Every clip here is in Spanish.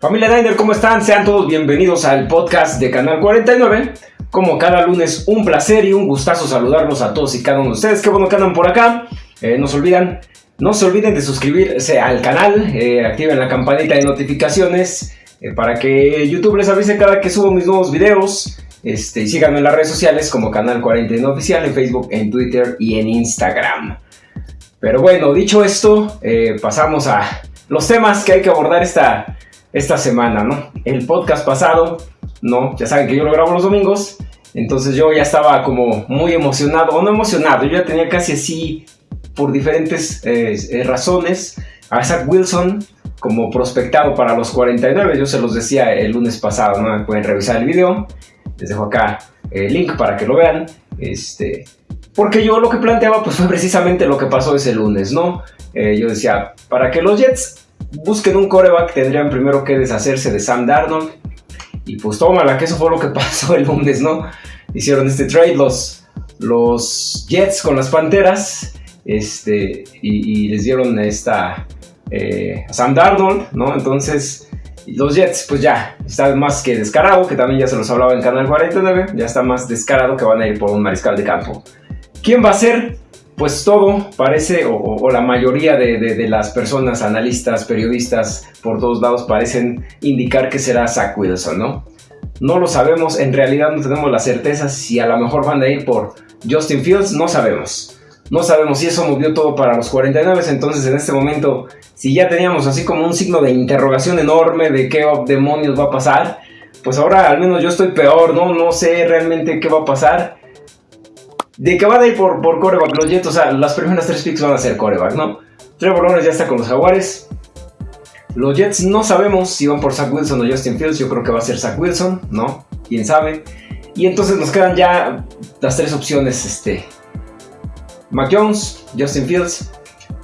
Familia Niner, ¿cómo están? Sean todos bienvenidos al podcast de Canal 49. Como cada lunes, un placer y un gustazo saludarlos a todos y cada uno de ustedes. Qué bueno que andan por acá. Eh, no se olvidan, no se olviden de suscribirse al canal, eh, activen la campanita de notificaciones eh, para que YouTube les avise cada que subo mis nuevos videos. Este, síganme en las redes sociales como Canal 49 Oficial en Facebook, en Twitter y en Instagram. Pero bueno, dicho esto, pasamos a los temas que hay que abordar esta, esta semana, ¿no? El podcast pasado, ¿no? Ya saben que yo lo grabo los domingos, entonces yo ya estaba como muy emocionado, o no emocionado, yo ya tenía casi así, por diferentes eh, eh, razones, a Zach Wilson como prospectado para los 49, yo se los decía el lunes pasado, ¿no? Pueden revisar el video, les dejo acá el link para que lo vean, este... Porque yo lo que planteaba pues fue precisamente lo que pasó ese lunes, ¿no? Eh, yo decía, para que los Jets busquen un coreback, tendrían primero que deshacerse de Sam Darnold. Y pues tómala, que eso fue lo que pasó el lunes, ¿no? Hicieron este trade los, los Jets con las Panteras. Este, y, les dieron esta eh, a Sam Darnold, ¿no? Entonces, los Jets, pues ya, está más que descarado, que también ya se los hablaba en Canal 49, ya está más descarado que van a ir por un mariscal de campo. ¿Quién va a ser? Pues todo parece, o, la mayoría de, las personas, analistas, periodistas, por todos lados parecen indicar que será Zach Wilson, ¿no? No lo sabemos, en realidad no tenemos la certeza si a lo mejor van a ir por Justin Fields, no sabemos. No sabemos si eso movió todo para los 49, entonces en este momento, si ya teníamos así como un signo de interrogación enorme de qué demonios va a pasar, pues ahora al menos yo estoy peor, ¿no? No sé realmente qué va a pasar de que van a ir por, por coreback los Jets, o sea, las primeras tres picks van a ser coreback, ¿no? Trevor Lawrence ya está con los Jaguares. Los Jets no sabemos si van por Zach Wilson o Justin Fields, yo creo que va a ser Zach Wilson, ¿no? Quién sabe. Y entonces nos quedan ya las tres opciones, este... Mac Jones, Justin Fields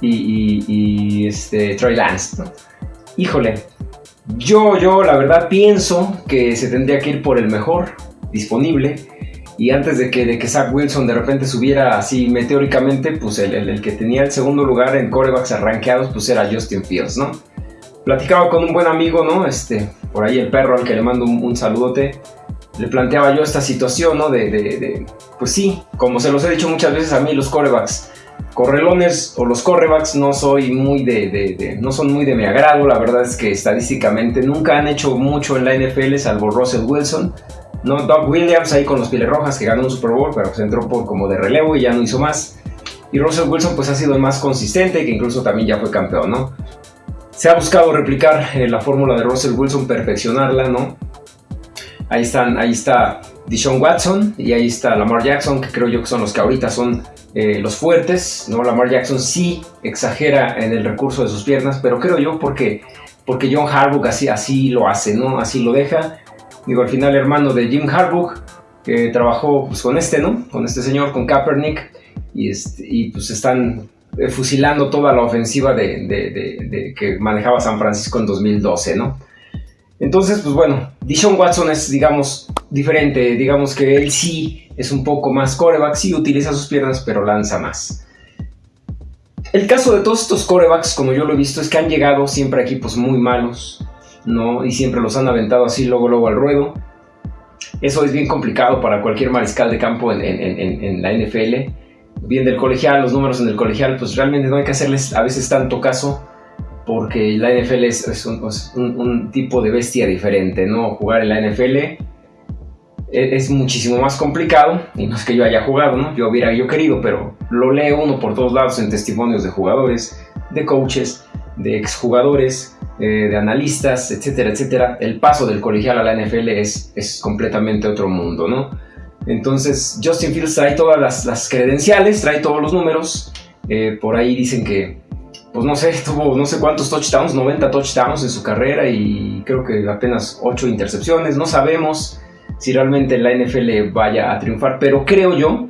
y, y, este, Trey Lance, ¿no? Híjole, yo, yo la verdad pienso que se tendría que ir por el mejor disponible y antes de que, de que Zach Wilson de repente subiera así meteóricamente, pues el, el, que tenía el segundo lugar en corebacks arranqueados, pues era Justin Fields, ¿no? Platicaba con un buen amigo, ¿no? Este, por ahí el perro al que le mando un, saludote, le planteaba yo esta situación, ¿no? De, de, pues sí, como se los he dicho muchas veces a mí, los corebacks correlones o los correbacks no soy muy de, de, no son muy de mi agrado, la verdad es que estadísticamente nunca han hecho mucho en la NFL salvo Russell Wilson, no, Doug Williams ahí con los Pieles Rojas que ganó un Super Bowl, pero se entró por como de relevo y ya no hizo más. Y Russell Wilson pues ha sido el más consistente, que incluso también ya fue campeón, ¿no? Se ha buscado replicar eh, la fórmula de Russell Wilson, perfeccionarla, ¿no? Ahí, están, ahí está Deshaun Watson y ahí está Lamar Jackson, que creo yo que son los que ahorita son eh, los fuertes, ¿no? Lamar Jackson sí exagera en el recurso de sus piernas, pero creo yo porque, porque John Harbaugh así, así lo hace, ¿no? Así lo deja digo, al final hermano de Jim Harbaugh, que trabajó pues, con este, ¿no? Con este señor, con Kaepernick, y, este, pues están eh, fusilando toda la ofensiva de, que manejaba San Francisco en 2012, ¿no? Entonces, pues bueno, Dishon Watson es, digamos, diferente, digamos que él sí es un poco más coreback, sí utiliza sus piernas, pero lanza más. El caso de todos estos corebacks, como yo lo he visto, es que han llegado siempre a equipos muy malos, ¿no? Y siempre los han aventado así luego, luego al ruedo. Eso es bien complicado para cualquier mariscal de campo en, la NFL. Bien del colegial, los números en el colegial, pues realmente no hay que hacerles a veces tanto caso porque la NFL es, un, tipo de bestia diferente, ¿no? Jugar en la NFL e, es, muchísimo más complicado y no es que yo haya jugado, ¿no? Yo hubiera yo querido, pero lo lee uno por todos lados en testimonios de jugadores, de coaches, de exjugadores, eh, de analistas, etcétera, etcétera, el paso del colegial a la NFL es, es completamente otro mundo, ¿no? Entonces, Justin Fields trae todas las, credenciales, trae todos los números. Eh, por ahí dicen que, pues no sé, tuvo no sé cuántos touchdowns, 90 touchdowns en su carrera y creo que apenas 8 intercepciones. No sabemos si realmente la NFL vaya a triunfar, pero creo yo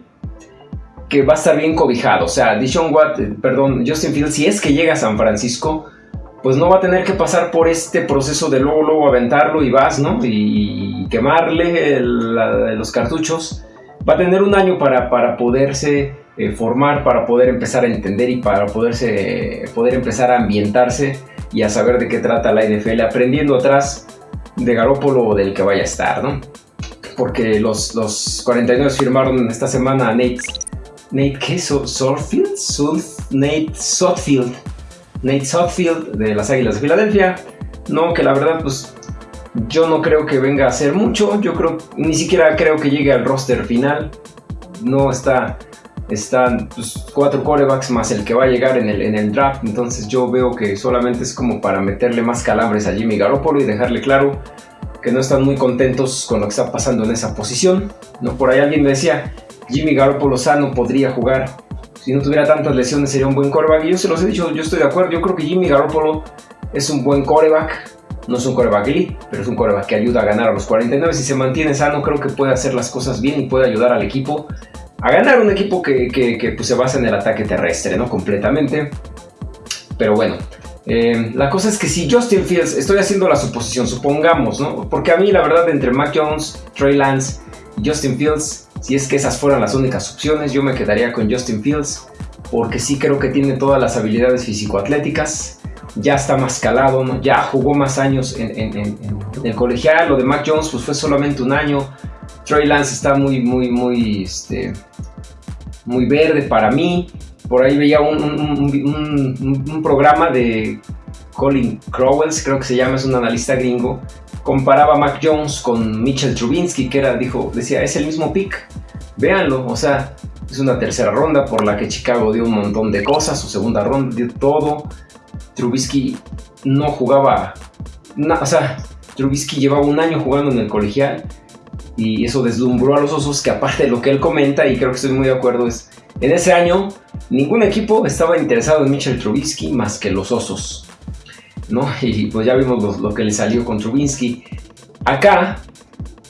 que va a estar bien cobijado. O sea, Dishon Watt, perdón, Justin Fields, si es que llega a San Francisco, pues no va a tener que pasar por este proceso de luego, luego aventarlo y vas, ¿no? Y, quemarle los cartuchos. Va a tener un año para, para poderse eh, formar, para poder empezar a entender y para poderse, poder empezar a ambientarse y a saber de qué trata la NFL, aprendiendo atrás de Garópolo o del que vaya a estar, ¿no? Porque los, los 49 firmaron esta semana a Nate, Nate ¿qué? Sorfield, Nate Sotfield, Nate Sotfield de las Águilas de Filadelfia. No, que la verdad, pues yo no creo que venga a hacer mucho. Yo creo, ni siquiera creo que llegue al roster final. No está, están pues, cuatro corebacks más el que va a llegar en el, en el draft. Entonces yo veo que solamente es como para meterle más calambres a Jimmy Garoppolo y dejarle claro que no están muy contentos con lo que está pasando en esa posición. No, por ahí alguien me decía, Jimmy Garoppolo sano podría jugar. Si no tuviera tantas lesiones sería un buen coreback. Y yo se los he dicho, yo estoy de acuerdo. Yo creo que Jimmy Garoppolo es un buen coreback. No es un coreback elite, pero es un coreback que ayuda a ganar a los 49. Si se mantiene sano, creo que puede hacer las cosas bien y puede ayudar al equipo a ganar. Un equipo que, pues, se basa en el ataque terrestre, ¿no? Completamente. Pero bueno, eh, la cosa es que si Justin Fields, estoy haciendo la suposición, supongamos, ¿no? Porque a mí la verdad entre Mac Jones, Trey Lance Justin Fields, si es que esas fueran las únicas opciones, yo me quedaría con Justin Fields, porque sí creo que tiene todas las habilidades físico-atléticas, ya está más calado, ya jugó más años en, el colegial, lo de Mac Jones pues fue solamente un año, Trey Lance está muy, muy, muy, este, muy verde para mí, por ahí veía un, programa de Colin Crowells, creo que se llama, es un analista gringo, comparaba a Mac Jones con Mitchell Trubinsky, que era, dijo, decía, es el mismo pick, véanlo, o sea, es una tercera ronda por la que Chicago dio un montón de cosas, su segunda ronda dio todo, Trubisky no jugaba, o sea, Trubisky llevaba un año jugando en el colegial y eso deslumbró a los osos que aparte de lo que él comenta, y creo que estoy muy de acuerdo, es en ese año, ningún equipo estaba interesado en Mitchell Trubisky más que los Osos. ¿No? Y pues ya vimos lo, que le salió con Trubisky. Acá,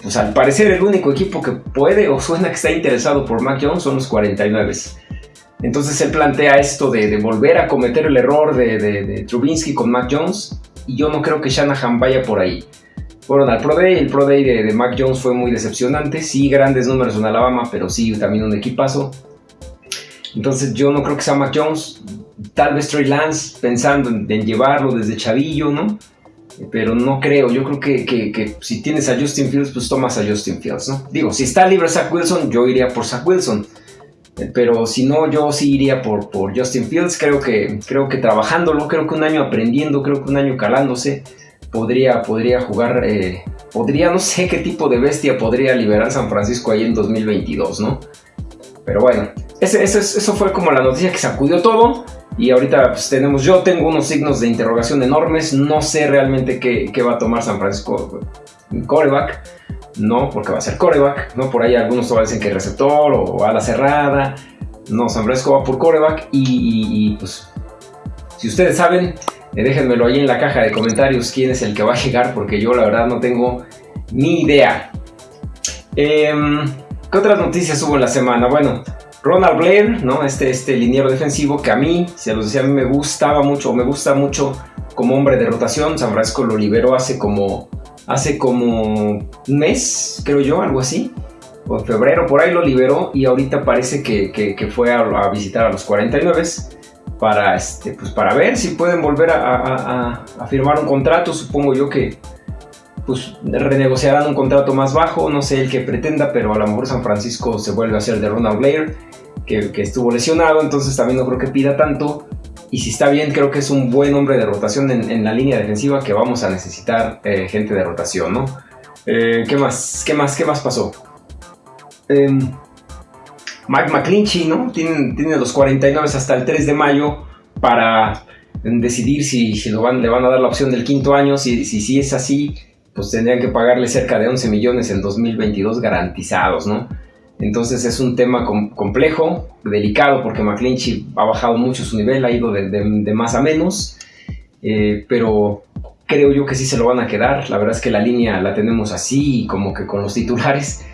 pues al parecer el único equipo que puede o suena que está interesado por Mac Jones son los 49. Entonces él plantea esto de, volver a cometer el error de, de, Trubinsky con Mac Jones. Y yo no creo que Shanahan vaya por ahí. Fueron al Pro Day, el Pro Day de Mac Jones fue muy decepcionante. Sí, grandes números en Alabama, pero sí también un equipazo. Entonces yo no creo que sea Mac Jones, tal vez Trey Lance pensando en, llevarlo desde chavillo, ¿no? Pero no creo, yo creo que, si tienes a Justin Fields, pues tomas a Justin Fields, ¿no? Digo, si está libre Zach Wilson, yo iría por Zach Wilson. Pero si no, yo sí iría por, por Justin Fields. Creo que, creo que trabajándolo, creo que un año aprendiendo, creo que un año calándose, podría, podría jugar, eh, podría, no sé qué tipo de bestia podría liberar San Francisco ahí en 2022, ¿no? Pero bueno, eso fue como la noticia que sacudió todo. Y ahorita pues, tenemos, yo tengo unos signos de interrogación enormes. No sé realmente qué, va a tomar San Francisco coreback. No, porque va a ser coreback. No, por ahí algunos todavía dicen que receptor o ala cerrada. No, San Francisco va por coreback. Y, pues, si ustedes saben, eh, déjenmelo ahí en la caja de comentarios quién es el que va a llegar. Porque yo la verdad no tengo ni idea. Em, ¿Qué otras noticias hubo en la semana? Bueno, Ronald Blair, ¿no? Este, este liniero defensivo que a mí, si los decía, a mí me gustaba mucho, me gusta mucho como hombre de rotación. San Francisco lo liberó hace como, hace como un mes, creo yo, algo así. O en febrero, por ahí lo liberó y ahorita parece que, fue a, visitar a los 49 para, este, pues para ver si pueden volver a firmar un contrato. Supongo yo que, pues renegociarán un contrato más bajo, no sé el que pretenda, pero a lo mejor San Francisco se vuelve a hacer de Ronald Blair, que, estuvo lesionado, entonces también no creo que pida tanto. Y si está bien, creo que es un buen hombre de rotación en, la línea defensiva que vamos a necesitar eh, gente de rotación, ¿no? Eh, ¿Qué más? ¿Qué más? ¿Qué más pasó? Em, Mike McClinchy, ¿no? Tiene, tiene los 49 hasta el 3 de mayo para decidir si, lo van, le van a dar la opción del quinto año, si, si, si es así, pues tendrían que pagarle cerca de 11 millones en 2022 garantizados, ¿no? Entonces es un tema complejo, delicado, porque McClinchy ha bajado mucho su nivel, ha ido de, más a menos, eh, pero creo yo que sí se lo van a quedar. La verdad es que la línea la tenemos así, como que con los titulares,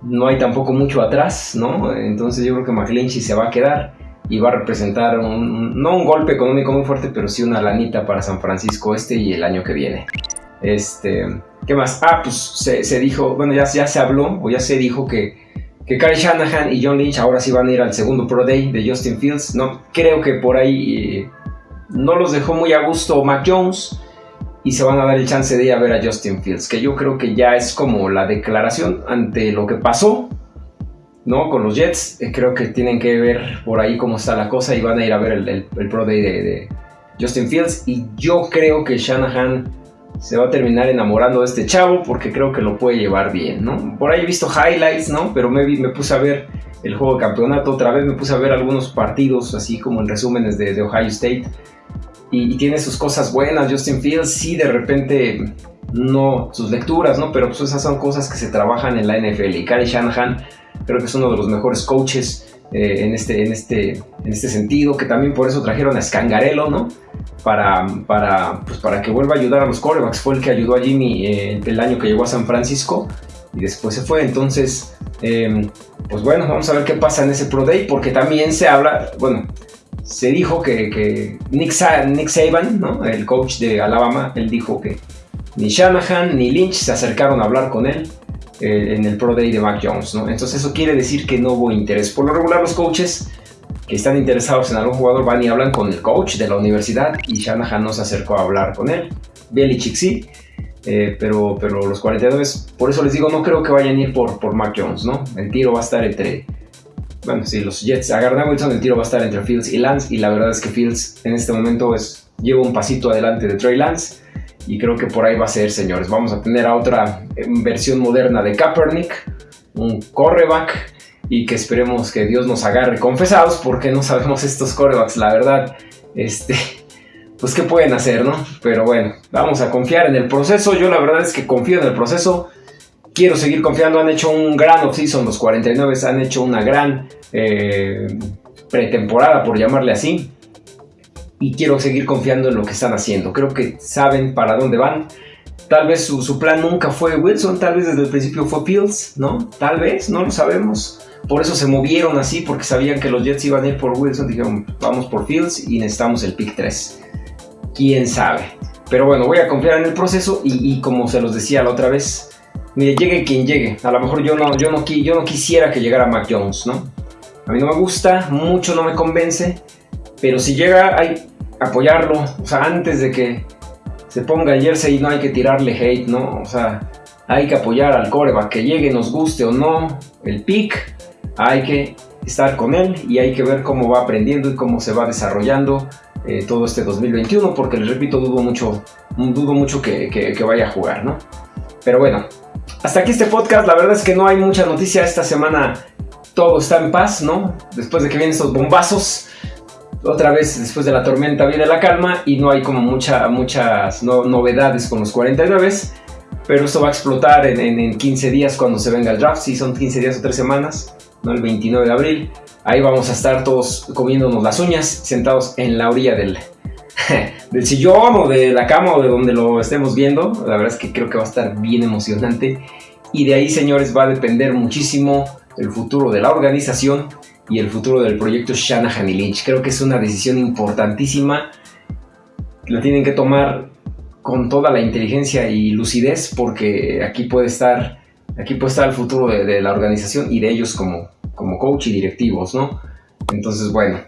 no hay tampoco mucho atrás, ¿no? Entonces yo creo que McClinchy se va a quedar y va a representar no un golpe económico muy fuerte, pero sí una lanita para San Francisco este y el año que viene. Este, ¿Qué más? Ah, pues se, dijo, bueno, ya, ya se habló o ya se dijo que, que Kyle Shanahan y John Lynch ahora sí van a ir al segundo Pro Day de Justin Fields. No, creo que por ahí, no los dejó muy a gusto Mac Jones y se van a dar el chance de ir a ver a Justin Fields, que yo creo que ya es como la declaración ante lo que pasó, ¿no? Con los Jets, eh, creo que tienen que ver por ahí cómo está la cosa y van a ir a ver el, Pro Day de, Justin Fields y yo creo que Shanahan se va a terminar enamorando de este chavo porque creo que lo puede llevar bien, ¿no? Por ahí he visto highlights, ¿no? Pero me, me puse a ver el juego de campeonato, otra vez me puse a ver algunos partidos, así como en resúmenes de Ohio State y, tiene sus cosas buenas. Justin Fields sí de repente no sus lecturas, ¿no? Pero pues esas son cosas que se trabajan en la NFL. Y Kyle Shanahan creo que es uno de los mejores coaches eh, en, este, en, este, en este sentido, que también por eso trajeron a Scangarello, ¿no? Para, para, pues para que vuelva a ayudar a los corebacks. Fue el que ayudó a Jimmy eh, el año que llegó a San Francisco y después se fue. Entonces, em, pues bueno, vamos a ver qué pasa en ese Pro Day, porque también se habla, bueno, se dijo que, Nick, Nick, Saban, el coach de Alabama, él dijo que ni Shanahan ni Lynch se acercaron a hablar con él eh, en el Pro Day de Mac Jones. ¿no? Entonces eso quiere decir que no hubo interés. Por lo regular los coaches que están interesados en algún jugador van y hablan con el coach de la universidad y Shanahan no se acercó a hablar con él. Belichick sí. Eh, pero, pero los 49, por eso les digo, no creo que vayan a ir por, por Mac Jones, ¿no? El tiro va a estar entre, bueno, si los Jets agarran a Wilson, el tiro va a estar entre Fields y Lance. Y la verdad es que Fields en este momento es, lleva un pasito adelante de Trey Lance. Y creo que por ahí va a ser, señores. Vamos a tener a otra eh, versión moderna de Kaepernick, un correback. Y que esperemos que Dios nos agarre confesados, porque no sabemos estos corebacks, la verdad. Este, pues qué pueden hacer, ¿no? Pero bueno, vamos a confiar en el proceso. Yo la verdad es que confío en el proceso quiero seguir confiando. Han hecho un gran offseason, los 49 han hecho una gran eh, pretemporada, por llamarle así. Y quiero seguir confiando en lo que están haciendo. Creo que saben para dónde van. Tal vez su, plan nunca fue Wilson, tal vez desde el principio fue Fields, ¿no? Tal vez, no lo sabemos. Por eso se movieron así, porque sabían que los Jets iban a ir por Wilson. Dijeron, vamos por Fields y necesitamos el pick 3. Quién sabe. Pero bueno, voy a confiar en el proceso y, y como se los decía la otra vez, mire, llegue quien llegue. A lo mejor yo no, yo no, yo no quisiera que llegara Mac Jones, ¿no? A mí no me gusta, mucho no me convence, pero si llega hay apoyarlo, o sea, antes de que se ponga el jersey no hay que tirarle hate, ¿no? O sea, hay que apoyar al coreback, que llegue, nos guste o no, el pick, hay que estar con él y hay que ver cómo va aprendiendo y cómo se va desarrollando eh, todo este 2021, porque les repito, dudo mucho, dudo mucho que, que vaya a jugar, ¿no? Pero bueno, hasta aquí este podcast. La verdad es que no hay mucha noticia esta semana. Todo está en paz, ¿no? Después de que vienen estos bombazos. Otra vez, después de la tormenta, viene la calma y no hay como mucha, muchas novedades con los 49. Pero esto va a explotar en, 15 días cuando se venga el draft. Si son 15 días o 3 semanas, ¿no? El 29 de abril. Ahí vamos a estar todos comiéndonos las uñas, sentados en la orilla del, del sillón o de la cama o de donde lo estemos viendo. La verdad es que creo que va a estar bien emocionante. Y de ahí, señores, va a depender muchísimo el futuro de la organización y el futuro del proyecto Shanahan y Lynch. Creo que es una decisión importantísima. La tienen que tomar con toda la inteligencia y lucidez porque aquí puede estar, aquí puede estar el futuro de, la organización y de ellos como, como coach y directivos, ¿no? Entonces, bueno,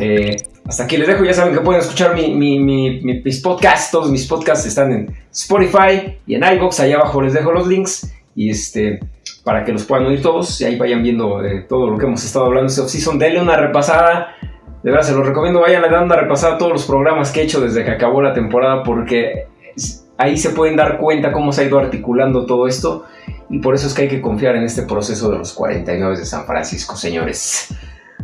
eh, hasta aquí les dejo, ya saben que pueden escuchar mis podcasts, todos mis podcasts están en Spotify y en iBox, allá abajo les dejo los links y este para que los puedan oír todos y ahí vayan viendo eh, todo lo que hemos estado hablando este off-season. Denle una repasada, de verdad se los recomiendo, vayan dando una repasada a todos los programas que he hecho desde que acabó la temporada porque ahí se pueden dar cuenta cómo se ha ido articulando todo esto y por eso es que hay que confiar en este proceso de los 49 de San Francisco, señores.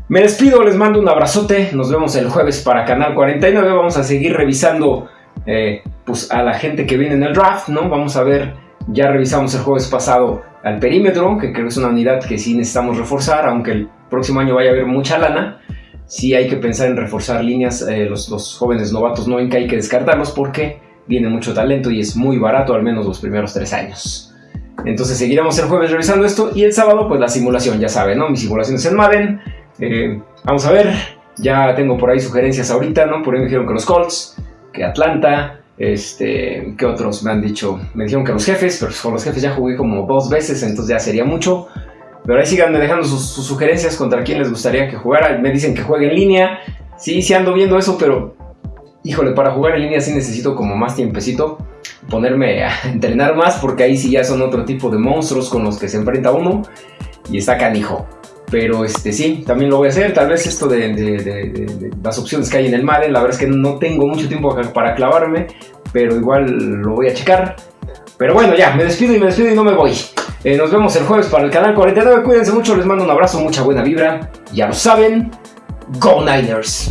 Me despido, les mando un abrazote. Nos vemos el jueves para Canal 49. Vamos a seguir revisando eh, pues, a la gente que viene en el draft, ¿no? Vamos a ver, ya revisamos el jueves pasado al perímetro, que creo que es una unidad que sí necesitamos reforzar, aunque el próximo año vaya a haber mucha lana. Sí hay que pensar en reforzar líneas, eh, los, los, jóvenes novatos no ven que hay que descartarlos porque viene mucho talento y es muy barato, al menos los primeros tres años. Entonces seguiremos el jueves revisando esto y el sábado pues la simulación, ya saben, ¿no? Mis simulaciones en Madden eh, vamos a ver, ya tengo por ahí sugerencias ahorita, ¿no? Por ahí me dijeron que los Colts, que Atlanta, este, que otros me han dicho, me dijeron que los jefes, pero con los jefes ya jugué como dos veces, entonces ya sería mucho. Pero ahí sigan dejando sus, sugerencias contra quién les gustaría que jugara. Me dicen que juegue en línea. Sí, sí ando viendo eso, pero híjole, para jugar en línea sí necesito como más tiempecito, ponerme a entrenar más, porque ahí sí ya son otro tipo de monstruos con los que se enfrenta uno y está canijo. Pero este sí, también lo voy a hacer. Tal vez esto de, las opciones que hay en el Madden, la verdad es que no tengo mucho tiempo para clavarme, pero igual lo voy a checar. Pero bueno, ya, me despido y me despido y no me voy. Eh, nos vemos el jueves para el canal 49. Cuídense mucho, les mando un abrazo, mucha buena vibra. Ya lo saben, Go Niners.